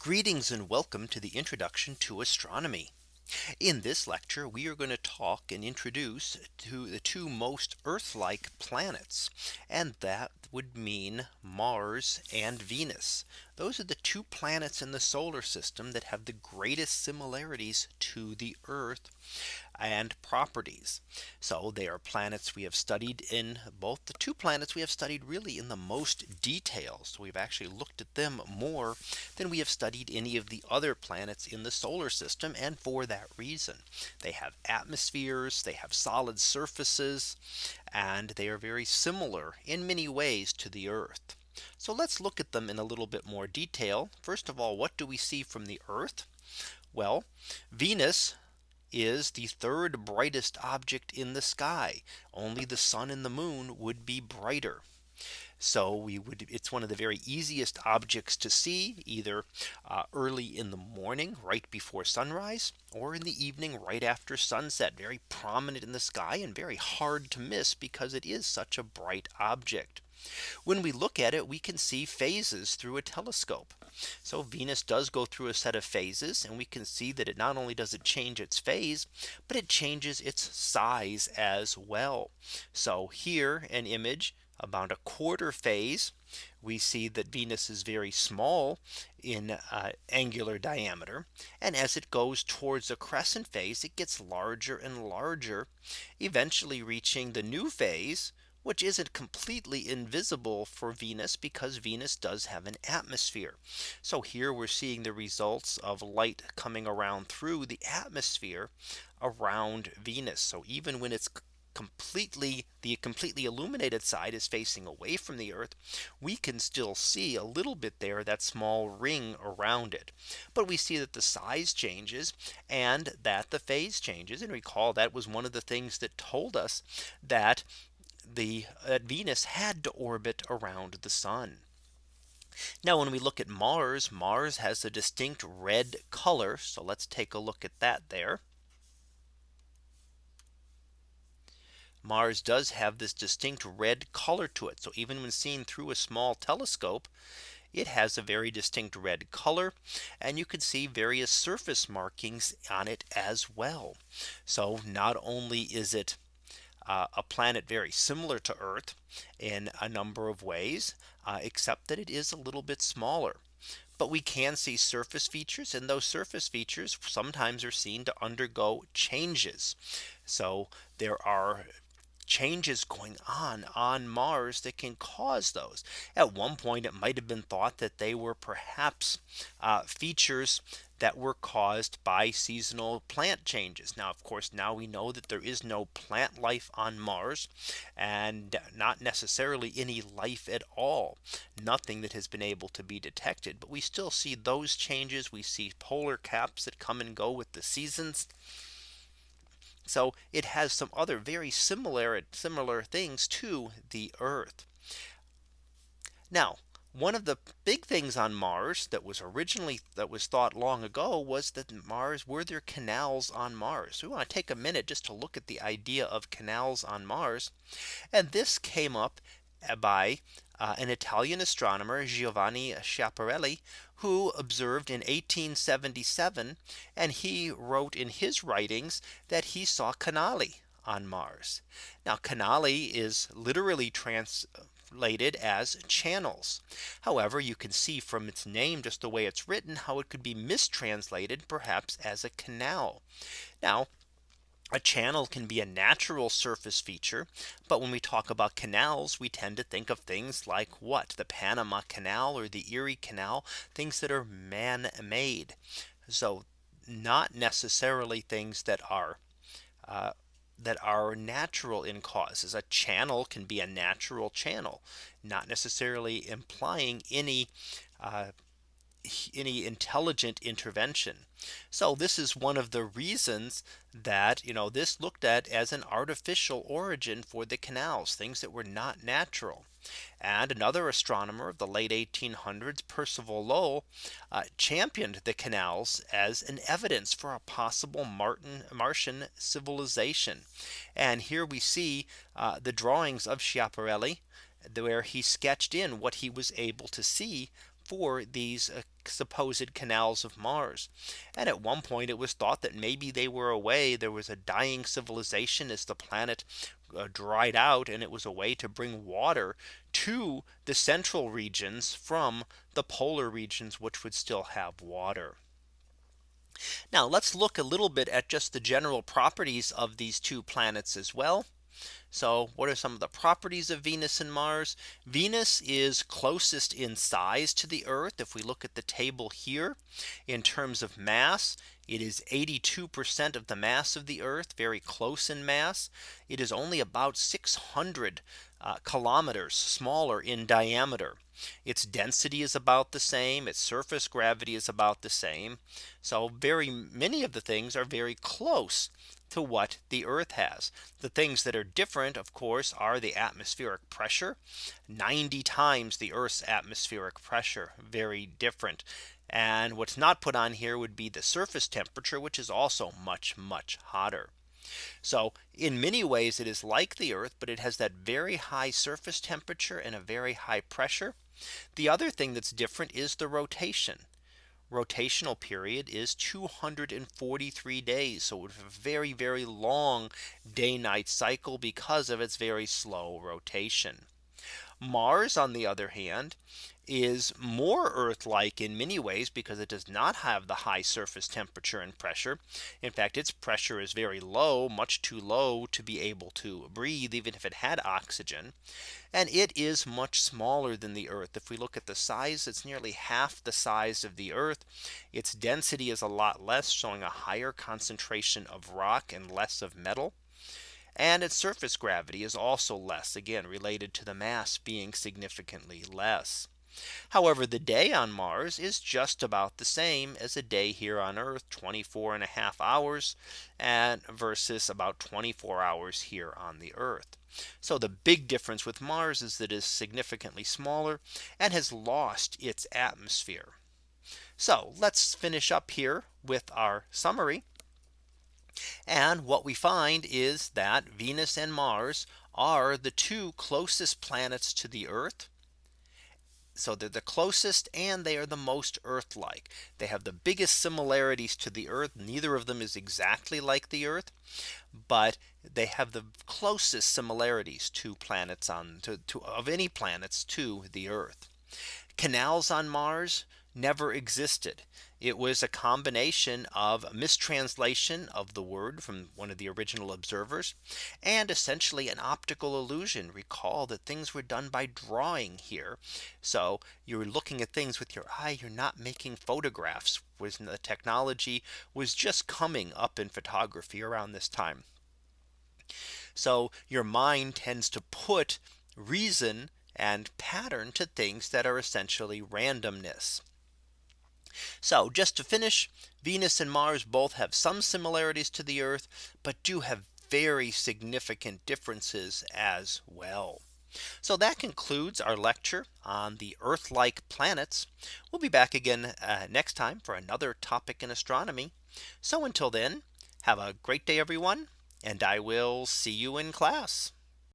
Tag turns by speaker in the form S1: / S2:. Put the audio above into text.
S1: Greetings and welcome to the introduction to astronomy. In this lecture, we are going to talk and introduce to the two most Earth like planets. And that would mean Mars and Venus. Those are the two planets in the solar system that have the greatest similarities to the Earth and properties. So they are planets we have studied in both the two planets we have studied really in the most detail. So we've actually looked at them more than we have studied any of the other planets in the solar system. And for that reason, they have atmospheres, they have solid surfaces, and they are very similar in many ways to the Earth. So let's look at them in a little bit more detail. First of all, what do we see from the Earth? Well, Venus is the third brightest object in the sky. Only the sun and the moon would be brighter. So we would it's one of the very easiest objects to see either uh, early in the morning right before sunrise or in the evening right after sunset very prominent in the sky and very hard to miss because it is such a bright object. When we look at it, we can see phases through a telescope. So Venus does go through a set of phases and we can see that it not only does it change its phase, but it changes its size as well. So here an image about a quarter phase. We see that Venus is very small in uh, angular diameter. And as it goes towards the crescent phase, it gets larger and larger, eventually reaching the new phase, which isn't completely invisible for Venus because Venus does have an atmosphere. So here we're seeing the results of light coming around through the atmosphere around Venus. So even when it's completely the completely illuminated side is facing away from the Earth, we can still see a little bit there that small ring around it. But we see that the size changes and that the phase changes. And recall that was one of the things that told us that the uh, Venus had to orbit around the sun. Now when we look at Mars, Mars has a distinct red color. So let's take a look at that there. Mars does have this distinct red color to it. So even when seen through a small telescope, it has a very distinct red color and you can see various surface markings on it as well. So not only is it uh, a planet very similar to Earth in a number of ways, uh, except that it is a little bit smaller. But we can see surface features and those surface features sometimes are seen to undergo changes. So there are changes going on on Mars that can cause those. At one point, it might have been thought that they were perhaps uh, features that were caused by seasonal plant changes. Now, of course, now we know that there is no plant life on Mars and not necessarily any life at all. Nothing that has been able to be detected. But we still see those changes. We see polar caps that come and go with the seasons. So it has some other very similar similar things to the Earth. Now one of the big things on Mars that was originally that was thought long ago was that Mars were there canals on Mars. We want to take a minute just to look at the idea of canals on Mars. And this came up by uh, an Italian astronomer Giovanni Schiaparelli who observed in 1877 and he wrote in his writings that he saw canali on Mars. Now canali is literally translated as channels. However, you can see from its name just the way it's written how it could be mistranslated perhaps as a canal. Now a channel can be a natural surface feature. But when we talk about canals, we tend to think of things like what the Panama Canal or the Erie Canal, things that are man made. So not necessarily things that are uh, that are natural in causes. A channel can be a natural channel, not necessarily implying any uh, any intelligent intervention. So this is one of the reasons that you know this looked at as an artificial origin for the canals things that were not natural. And another astronomer of the late 1800s Percival Lowell uh, championed the canals as an evidence for a possible Martin Martian civilization. And here we see uh, the drawings of Schiaparelli where he sketched in what he was able to see for these uh, supposed canals of Mars. And at one point it was thought that maybe they were a way there was a dying civilization as the planet uh, dried out and it was a way to bring water to the central regions from the polar regions which would still have water. Now let's look a little bit at just the general properties of these two planets as well. So what are some of the properties of Venus and Mars? Venus is closest in size to the Earth. If we look at the table here in terms of mass, it is 82% of the mass of the Earth, very close in mass. It is only about 600 uh, kilometers smaller in diameter. Its density is about the same. Its surface gravity is about the same. So very many of the things are very close to what the Earth has. The things that are different, of course, are the atmospheric pressure 90 times the Earth's atmospheric pressure very different. And what's not put on here would be the surface temperature, which is also much, much hotter. So in many ways, it is like the Earth, but it has that very high surface temperature and a very high pressure. The other thing that's different is the rotation. Rotational period is 243 days. So it's a very, very long day night cycle because of its very slow rotation. Mars, on the other hand, is more Earth like in many ways because it does not have the high surface temperature and pressure. In fact, its pressure is very low, much too low to be able to breathe, even if it had oxygen. And it is much smaller than the Earth. If we look at the size, it's nearly half the size of the Earth. Its density is a lot less, showing a higher concentration of rock and less of metal. And its surface gravity is also less again related to the mass being significantly less. However, the day on Mars is just about the same as a day here on Earth 24 and a half hours and versus about 24 hours here on the Earth. So the big difference with Mars is that it is significantly smaller and has lost its atmosphere. So let's finish up here with our summary. And what we find is that Venus and Mars are the two closest planets to the Earth. So they're the closest and they are the most Earth like. They have the biggest similarities to the Earth. Neither of them is exactly like the Earth. But they have the closest similarities to planets on to, to of any planets to the Earth. Canals on Mars never existed. It was a combination of mistranslation of the word from one of the original observers and essentially an optical illusion. Recall that things were done by drawing here. So you're looking at things with your eye. You're not making photographs was the technology was just coming up in photography around this time. So your mind tends to put reason and pattern to things that are essentially randomness. So just to finish, Venus and Mars both have some similarities to the Earth, but do have very significant differences as well. So that concludes our lecture on the Earth like planets. We'll be back again uh, next time for another topic in astronomy. So until then, have a great day, everyone, and I will see you in class.